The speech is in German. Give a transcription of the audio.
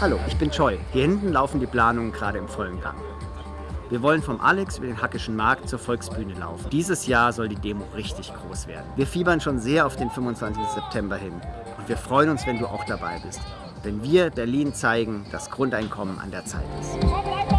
Hallo, ich bin Choi. Hier hinten laufen die Planungen gerade im vollen Gang. Wir wollen vom Alex über den Hackischen Markt zur Volksbühne laufen. Dieses Jahr soll die Demo richtig groß werden. Wir fiebern schon sehr auf den 25. September hin und wir freuen uns, wenn du auch dabei bist. Denn wir Berlin zeigen, dass Grundeinkommen an der Zeit ist.